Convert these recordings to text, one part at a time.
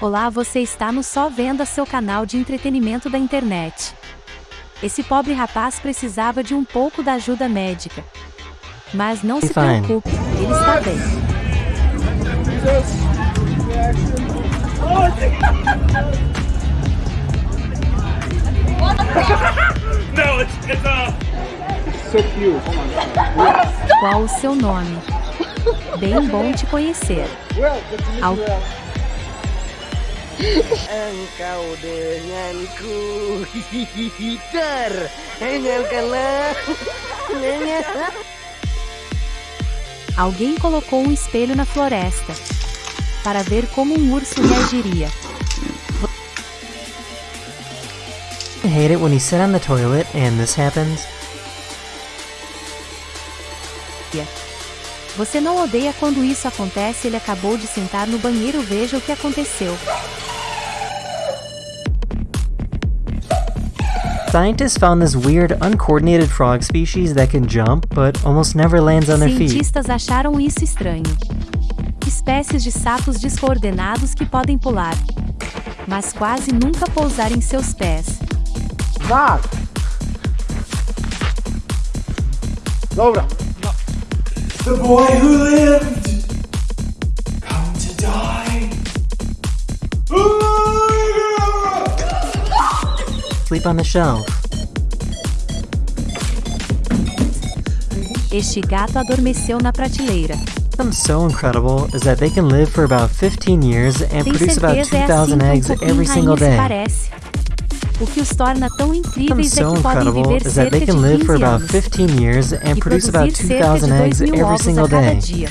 Olá, você está no Só Venda, seu canal de entretenimento da internet. Esse pobre rapaz precisava de um pouco da ajuda médica. Mas não se Fine. preocupe, ele está bem. No, it's it's So cute. My god. Qual o seu nome? Bem bom te conhecer. Well, Engkau denganku Alguém colocou um espelho na floresta. Para ver como um urso reagiria. I hate it when on the toilet and this happens. Você não odeia quando isso acontece? Ele acabou de sentar no banheiro, veja o que aconteceu. Scientists found this weird, uncoordinated frog species that can jump, but almost never lands on their feet. Cientistas acharam isso estranho. Espécies de sapos descoordenados que podem pular, mas quase nunca pousar em seus pés. Zach! Dobra. the boy who lived Sleep on the shelf. Este gato adormeceu na prateleira. What's so incredible is that they can live for about 15 years and Tem produce about certeza é assim 2,000 um eggs cupim every single day. parece. O que os torna tão incríveis é que podem viver cerca de can live for 15 anos 15 years and e produce about produzir cerca de 2,000 2 mil ovos a cada day. dia.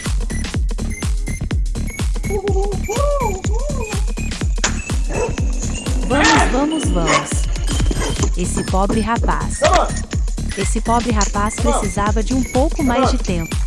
Vamos, vamos, vamos. Esse pobre rapaz. Esse pobre rapaz precisava de um pouco mais de tempo.